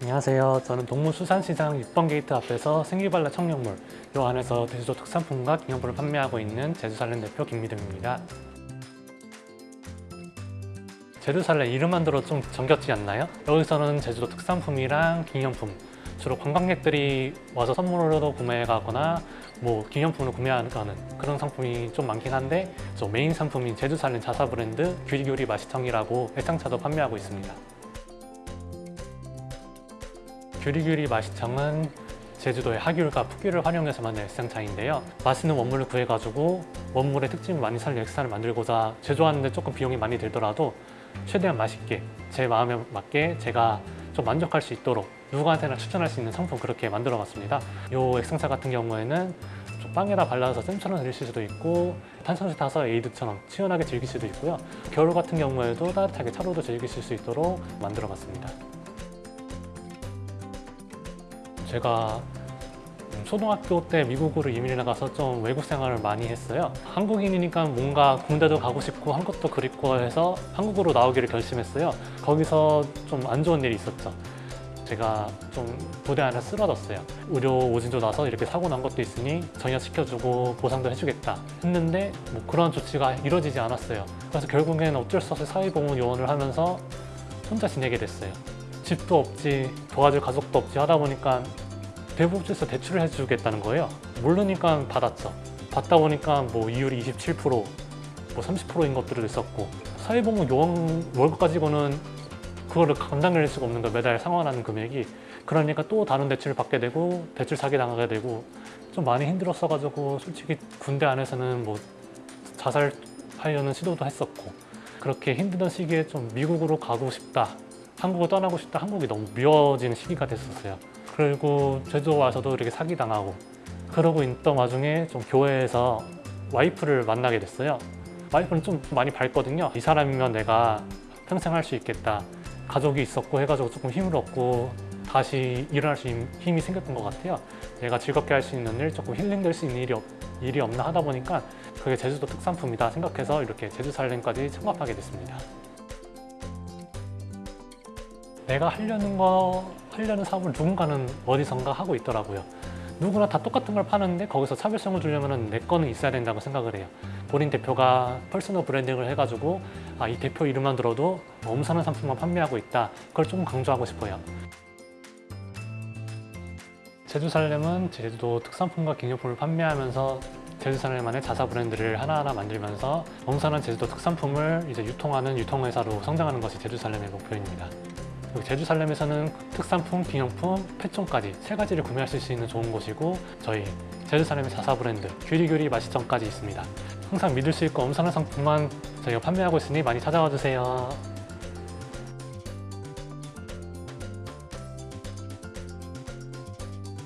안녕하세요. 저는 동문수산시장 6번 게이트 앞에서 생기발랄 청룡몰 요 안에서 제주도 특산품과 기념품을 판매하고 있는 제주살렘 대표 김미등입니다. 제주살렘 이름만 들어 좀 정겹지 않나요? 여기서는 제주도 특산품이랑 기념품 주로 관광객들이 와서 선물로도 구매해 가거나 뭐 기념품을 구매하는 그런 상품이 좀 많긴 한데 저 메인 상품인 제주살렘 자사 브랜드 규리규리 맛이청이라고 애창차도 판매하고 있습니다. 규리규리 맛이청은 제주도의 하귤과 풋귤을 활용해서 만든 액상차인데요. 맛있는 원물을 구해가지고 원물의 특징을 많이 살린 액상을 만들고자 제조하는데 조금 비용이 많이 들더라도 최대한 맛있게 제 마음에 맞게 제가 좀 만족할 수 있도록 누구한테나 추천할 수 있는 상품 그렇게 만들어 봤습니다. 이 액상차 같은 경우에는 좀 빵에다 발라서 쌤처럼 드실 수도 있고 탄산수 타서 에이드처럼 시원하게 즐길 수도 있고요. 겨울 같은 경우에도 따뜻하게 차로도 즐기실 수 있도록 만들어 봤습니다. 제가 초등학교 때 미국으로 이민을 나가서 좀 외국 생활을 많이 했어요. 한국인이니까 뭔가 군대도 가고 싶고 한국도 그립고 해서 한국으로 나오기를 결심했어요. 거기서 좀 안 좋은 일이 있었죠. 제가 좀 부대 안에 쓰러졌어요. 의료 오진도 나서 이렇게 사고 난 것도 있으니 전역시켜주고 보상도 해주겠다 했는데 뭐 그런 조치가 이루어지지 않았어요. 그래서 결국에는 어쩔 수 없이 사회보험 요원을 하면서 혼자 지내게 됐어요. 집도 없지 도와줄 가족도 없지 하다 보니까 대부업체에서 대출을 해주겠다는 거예요? 모르니까 받았죠. 받다 보니까 뭐 이율이 27%, 뭐 30%인 것들도 있었고 사회보험 요원 월급 가지고는 그거를 감당할 수가 없는 거예요. 매달 상환하는 금액이. 그러니까 또 다른 대출을 받게 되고 대출 사기 당하게 되고 좀 많이 힘들었어 가지고 솔직히 군대 안에서는 뭐 자살하려는 시도도 했었고 그렇게 힘들던 시기에 좀 미국으로 가고 싶다 한국을 떠나고 싶다 한국이 너무 미워지는 시기가 됐었어요 그리고 제주도 와서도 이렇게 사기당하고 그러고 있던 와중에 좀 교회에서 와이프를 만나게 됐어요. 와이프는 좀 많이 밝거든요. 이 사람이면 내가 평생 할 수 있겠다. 가족이 있었고 해가지고 조금 힘을 얻고 다시 일어날 수 있는 힘이 생겼던 것 같아요. 내가 즐겁게 할 수 있는 일, 조금 힐링될 수 있는 일이, 없, 일이 없나 하다 보니까 그게 제주도 특산품이다 생각해서 이렇게 제주살렘까지 창업하게 됐습니다. 내가 하려는 거 하려는 사업을 누군가는 어디선가 하고 있더라고요. 누구나 다 똑같은 걸 파는데 거기서 차별성을 주려면 내 거는 있어야 된다고 생각을 해요. 본인 대표가 personal branding을 해가지고 아, 이 대표 이름만 들어도 엄선한 상품만 판매하고 있다. 그걸 조금 강조하고 싶어요. 제주 살렘은 제주도 특산품과 기념품을 판매하면서 제주 살렘만의 자사 브랜드를 하나하나 만들면서 엄선한 제주도 특산품을 이제 유통하는 유통회사로 성장하는 것이 제주 살렘의 목표입니다 제주 살렘에서는 특산품, 기념품, 패션까지 세 가지를 구매할 수 있는 좋은 곳이고 저희 제주 살렘의 자사 브랜드 규리규리 맛이점까지 있습니다. 항상 믿을 수 있고 엄선한 상품만 저희가 판매하고 있으니 많이 찾아와 주세요.